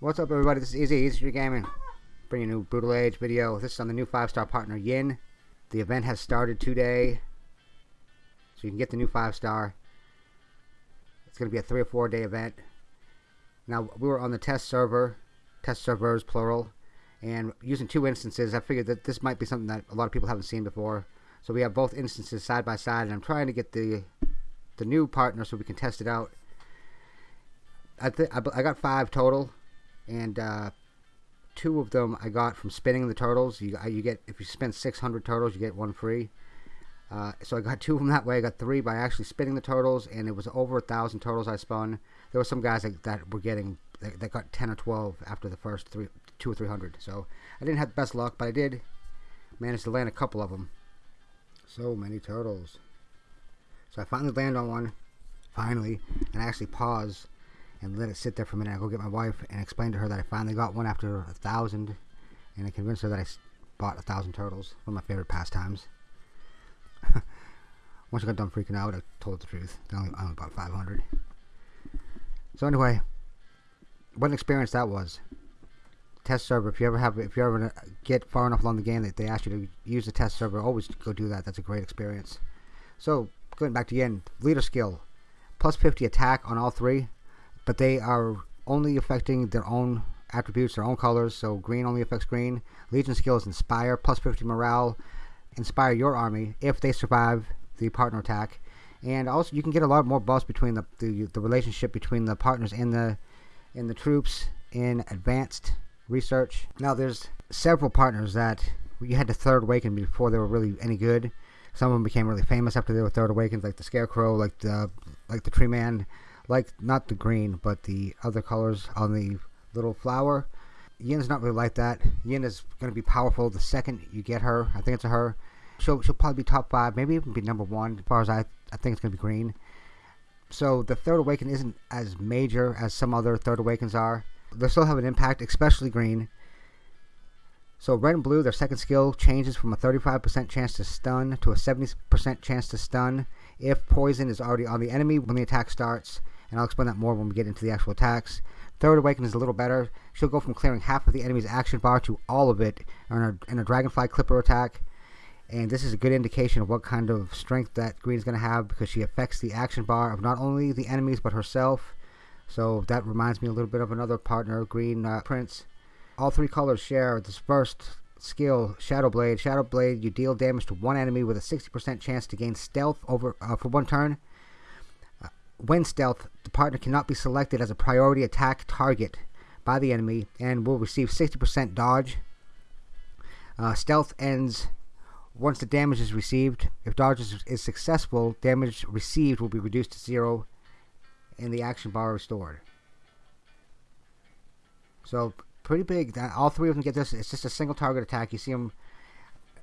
What's up everybody, this is Easy, Easy Street Gaming. Bringing a new Brutal Age video. This is on the new 5-star partner, Yin. The event has started today. So you can get the new 5-star. It's going to be a 3 or 4 day event. Now, we were on the test server. Test servers, plural. And using two instances, I figured that this might be something that a lot of people haven't seen before. So we have both instances side by side. And I'm trying to get the, the new partner so we can test it out. I, th I got five total and uh, two of them I got from spinning the turtles. You you get if you spend 600 turtles, you get one free. Uh, so I got two of them that way. I got three by actually spinning the turtles, and it was over a thousand turtles I spun. There were some guys that, that were getting that, that, got 10 or 12 after the first three, two or three hundred. So I didn't have the best luck, but I did manage to land a couple of them. So many turtles. So I finally land on one, finally, and I actually pause and let it sit there for a minute. I go get my wife and explain to her that I finally got one after a thousand, and I convinced her that I bought a thousand turtles. One of my favorite pastimes. Once I got done freaking out, I told the truth. I only, I only bought 500. So anyway, what an experience that was. Test server. If you ever have, if you ever get far enough along the game that they ask you to use the test server, always go do that. That's a great experience. So going back to the end, leader skill, plus 50 attack on all three but they are only affecting their own attributes, their own colors. So green only affects green. Legion skills inspire, plus 50 morale, inspire your army if they survive the partner attack. And also, you can get a lot more buffs between the, the the relationship between the partners and the in the troops in advanced research. Now, there's several partners that you had to third awaken before they were really any good. Some of them became really famous after they were third awakened, like the Scarecrow, like the like the Tree Man like not the green, but the other colors on the little flower. Yin's not really like that. Yin is going to be powerful the second you get her. I think it's a her. She'll, she'll probably be top five, maybe even be number one as far as I, I think it's going to be green. So the Third Awaken isn't as major as some other Third Awakens are. They still have an impact, especially green. So red and blue, their second skill changes from a 35% chance to stun to a 70% chance to stun if poison is already on the enemy when the attack starts and I'll explain that more when we get into the actual attacks. Third Awaken is a little better. She'll go from clearing half of the enemy's action bar to all of it in a, in a Dragonfly Clipper attack. And this is a good indication of what kind of strength that Green is going to have because she affects the action bar of not only the enemies but herself. So that reminds me a little bit of another partner, Green uh, Prince. All three colors share this first skill, Shadow Blade. Shadow Blade, you deal damage to one enemy with a 60% chance to gain stealth over uh, for one turn. When stealth, the partner cannot be selected as a priority attack target by the enemy and will receive 60% dodge. Uh, stealth ends once the damage is received. If dodge is, is, successful, damage received will be reduced to zero and the action bar restored. So, pretty big. All three of them get this. It's just a single target attack. You see them,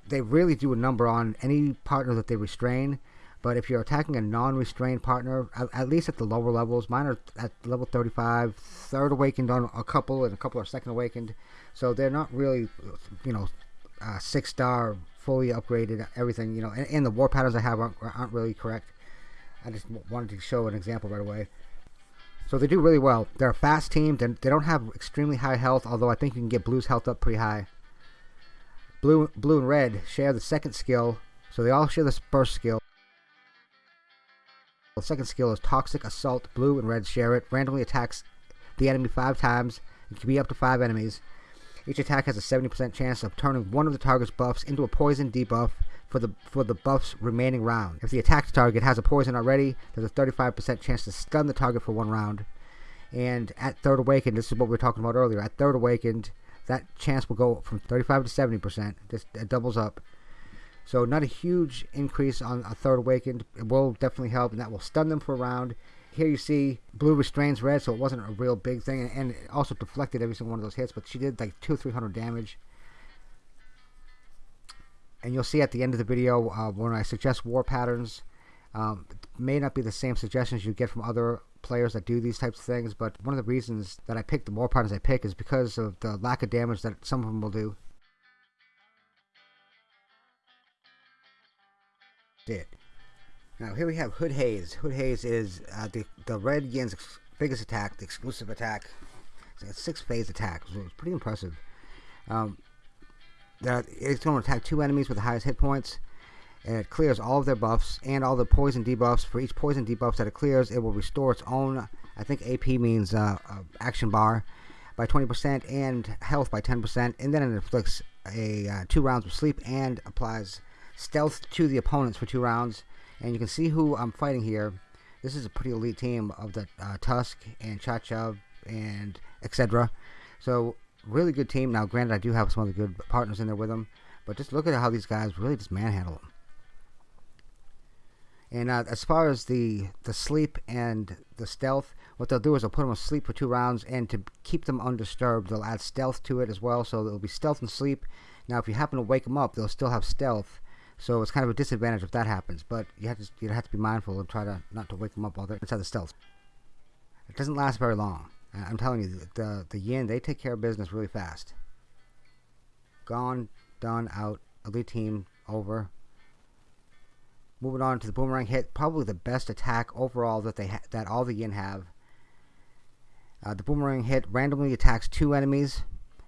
they really do a number on any partner that they restrain. But if you're attacking a non-restrained partner, at, at, least at the lower levels, mine are at level 35, third awakened on a couple, and a couple are second awakened. So they're not really, you know, uh, six star, fully upgraded, everything. You know, and, and the war patterns I have aren't, aren't really correct. I just wanted to show an example right away. So they do really well. They're a fast team. They're, they do not have extremely high health, although I think you can get Blue's health up pretty high. Blue, blue and Red share the second skill, so they all share the first skill. The second skill is Toxic Assault. Blue and red share it. Randomly attacks the enemy five times. It can be up to five enemies. Each attack has a 70% chance of turning one of the target's buffs into a poison debuff for the for the buff's remaining round. If the attacked target has a poison already, there's a 35% chance to stun the target for one round. And at Third Awakened, this is what we were talking about earlier. At Third Awakened, that chance will go from 35 to 70%. Just doubles up. So not a huge increase on a third awakened. It will definitely help, and that will stun them for a round. Here you see blue restrains red, so it wasn't a real big thing, and it also deflected every single one of those hits. But she did like two, three hundred damage. And you'll see at the end of the video uh, when I suggest war patterns. Um, may not be the same suggestions you get from other players that do these types of things, but one of the reasons that I pick the war patterns I pick is because of the lack of damage that some of them will do. Did. Now here we have Hood Haze. Hood Haze is uh, the, the Red Yin's biggest attack, the exclusive attack. It's a six phase attack, so it's pretty impressive. Um, it's going to attack two enemies with the highest hit points. And it clears all of their buffs and all the poison debuffs. For each poison debuff that it clears, it will restore its own, I think AP means uh, uh, action bar, by 20% and health by 10%. And then it inflicts a uh, two rounds of sleep and applies stealth to the opponents for two rounds. And you can see who I'm fighting here. This is a pretty elite team of the uh, Tusk and Chacha and etc. So really good team. Now, granted, I do have some other good partners in there with them, but just look at how these guys really just manhandle them. And uh, as far as the the sleep and the stealth, what they'll do is they'll put them asleep for two rounds, and to keep them undisturbed, they'll add stealth to it as well. So it'll be stealth and sleep. Now, if you happen to wake them up, they'll still have stealth. So it's kind of a disadvantage if that happens. But you have to you have to be mindful and try to not to wake them up while they're inside the stealth. It doesn't last very long. I'm telling you, the the Yin they take care of business really fast. Gone, done, out. Elite team over. Moving on to the boomerang hit, probably the best attack overall that they that all the Yin have. Uh, the boomerang hit randomly attacks two enemies.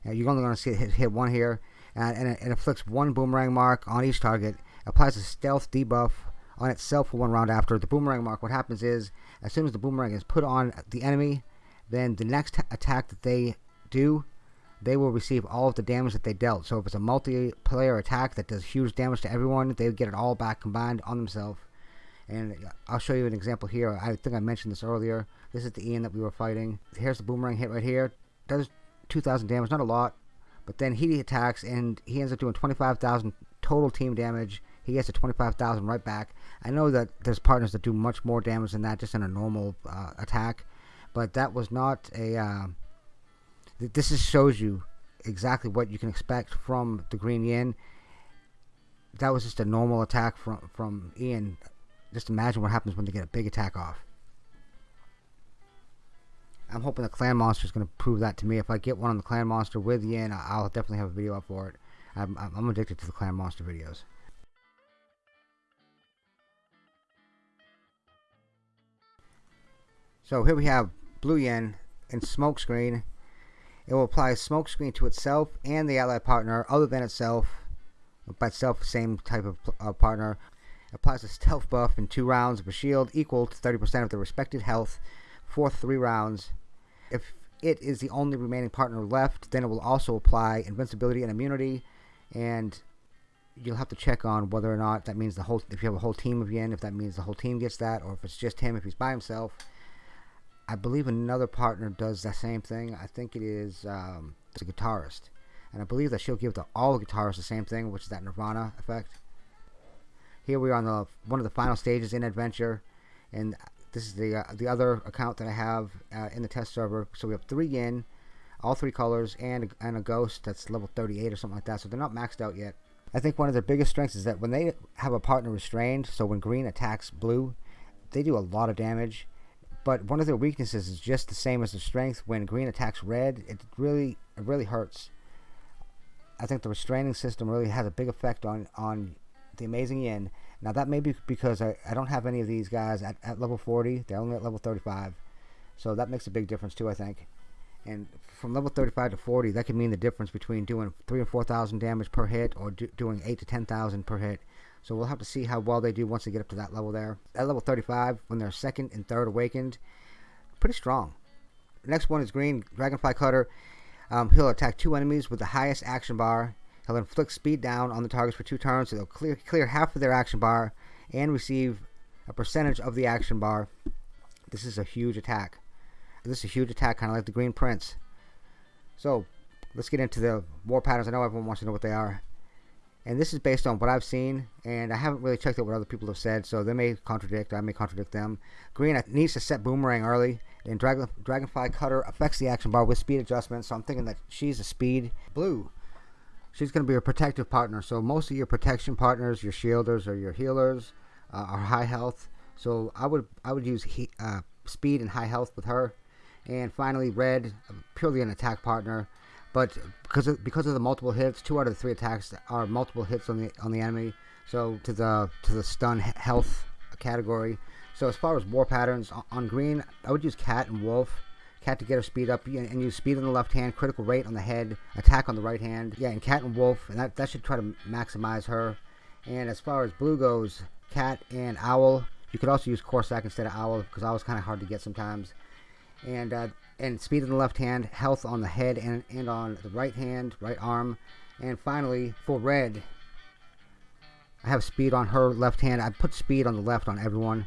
Uh, you're only going to see it hit, hit one here, and, and it, it inflicts one boomerang mark on each target. Applies a stealth debuff on itself for one round after the boomerang mark. What happens is, as soon as the boomerang is put on the enemy, then the next attack that they do, they will receive all of the damage that they dealt. So if it's a multiplayer attack that does huge damage to everyone, they get it all back combined on themselves. And I'll show you an example here. I think I mentioned this earlier. This is the Ian that we were fighting. Here's the boomerang hit right here. Does 2,000 damage, not a lot. But then he attacks and he ends up doing 25,000 total team damage. He gets to 25,000 right back. I know that there's partners that do much more damage than that just in a normal uh, attack but that was not a. Uh, this just shows you exactly what you can expect from the Green Yin. That was just a normal attack from from Ian. Just imagine what happens when they get a big attack off. I'm hoping the Clan Monster is going to prove that to me. If I get one on the Clan Monster with Yin, I'll definitely have a video up for it. I'm, I'm addicted to the Clan Monster videos. So here we have Blue Yin and Smokescreen. It will apply Smokescreen to itself and the ally partner other than itself. By itself, same type of uh, partner. Applies a stealth buff in two rounds of a shield equal to 30% of the respected health for three rounds. If it is the only remaining partner left, then it will also apply invincibility and immunity. And you'll have to check on whether or not that means the whole, if you have a whole team of Yin, if that means the whole team gets that, or if it's just him if he's by himself. I believe another partner does the same thing. I think it is um, the guitarist. And I believe that she'll give the, all the guitarists the same thing, which is that Nirvana effect. Here we are on the one of the final stages in Adventure. And this is the uh, the other account that I have uh, in the test server. So we have three Yin, all three colors, and, and a Ghost that's level 38 or something like that. So they're not maxed out yet. I think one of their biggest strengths is that when they have a partner restrained, so when green attacks blue, they do a lot of damage but one of their weaknesses is just the same as the strength. When green attacks red, it really it really hurts. I think the restraining system really has a big effect on on the amazing yin. Now that may be because I, I don't have any of these guys at, at level 40. They're only at level 35. So that makes a big difference too, I think. And from level 35 to 40, that could mean the difference between doing 3 or 4,000 damage per hit or do, doing 8 to 10,000 per hit. So we'll have to see how well they do once they get up to that level there. At level 35, when they're second and third awakened, pretty strong. next one is Green Dragonfly Cutter. Um, he'll attack two enemies with the highest action bar. He'll inflict speed down on the targets for two turns, so they'll clear, clear half of their action bar and receive a percentage of the action bar. This is a huge attack. This is a huge attack, kind of like the Green Prince. So, let's get into the war patterns. I know everyone wants to know what they are and this is based on what I've seen, and I haven't really checked out what other people have said, so they may contradict, I may contradict them. Green needs to set Boomerang early, and Dragon, Dragonfly Cutter affects the action bar with speed adjustments, so I'm thinking that she's a speed. Blue, she's going to be a protective partner, so most of your protection partners, your shielders or your healers, uh, are high health, so I would I would use he, uh, speed and high health with her. And finally, red, purely an attack partner. But because of, because of the multiple hits, two out of the three attacks are multiple hits on the on the enemy. So to the to the stun health category. So as far as war patterns on green, I would use cat and wolf. Cat to get her speed up and use speed on the left hand, critical rate on the head, attack on the right hand. Yeah, and Cat and Wolf, and that, that should try to maximize her. And as far as Blue goes, Cat and Owl, you could also use Corsac instead of Owl because Owl's kind of hard to get sometimes. And uh, and speed on the left hand, health on the head and, and on the right hand, right arm. And finally, for Red, I have speed on her left hand. I put speed on the left on everyone.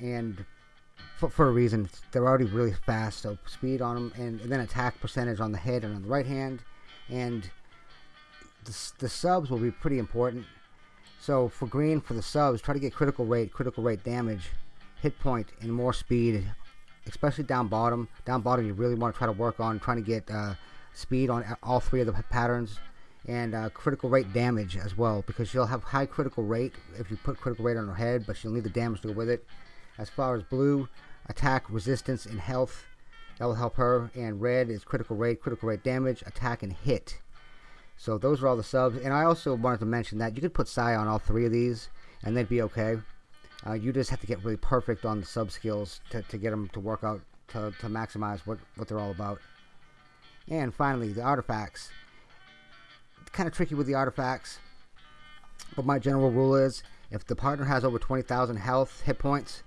And for, for a reason. They're already really fast, so speed on them, and, and then attack percentage on the head and on the right hand. And the, the subs will be pretty important. So for green, for the subs, try to get critical rate, critical rate damage, hit point, and more speed, especially down bottom. Down bottom, you really want to try to work on trying to get uh, speed on all three of the patterns and uh, critical rate damage as well because she'll have high critical rate if you put critical rate on her head, but she'll need the damage to go with it. As far as blue, attack, resistance, and health. That will help her. And red is critical rate, critical rate damage, attack, and hit. So those are all the subs. And I also wanted to mention that you could put Sai on all three of these, and they'd be okay. Uh, you just have to get really perfect on the sub skills to, to get them to work out to, to maximize what, what they're all about. And finally, the artifacts. Kind of tricky with the artifacts, but my general rule is if the partner has over 20,000 health hit points,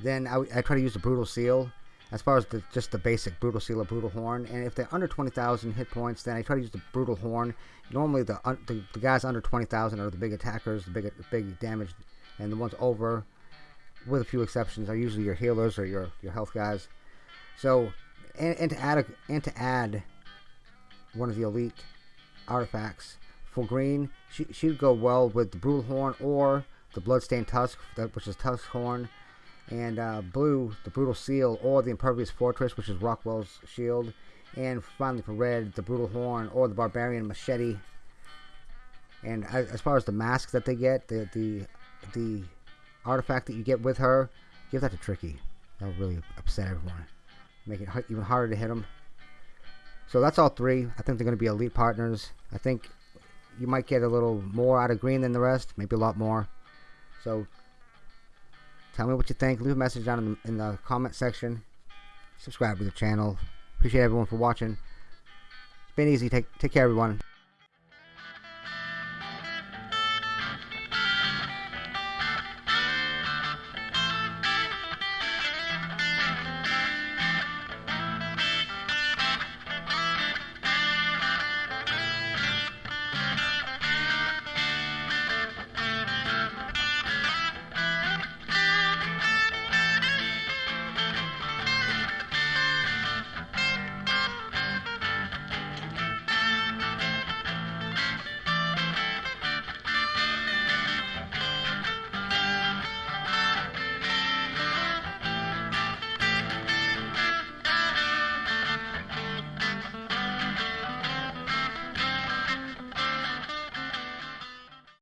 then I, I try to use the Brutal Seal as far as the, just the basic Brutal Seal or Brutal Horn. And if they're under 20,000 hit points, then I try to use the Brutal Horn. Normally, the the, the guys under 20,000 are the big attackers, the big, big damage, and the ones over, with a few exceptions, are usually your healers or your, your health guys. So, and, and to add a, and to add one of the elite artifacts for green, she she'd go well with the Brutal Horn or the Bloodstained Tusk, which is Tusk Horn and uh, blue, the Brutal Seal, or the Impervious Fortress, which is Rockwell's shield, and finally for red, the Brutal Horn, or the Barbarian Machete. And as far as the masks that they get, the the the artifact that you get with her, give that to Tricky. That'll really upset everyone, make it even harder to hit them. So that's all three. I think they're going to be elite partners. I think you might get a little more out of green than the rest, maybe a lot more. So Tell me what you think. Leave a message down in the, in the comment section. Subscribe to the channel. Appreciate everyone for watching. It's been easy. Take, take care, everyone.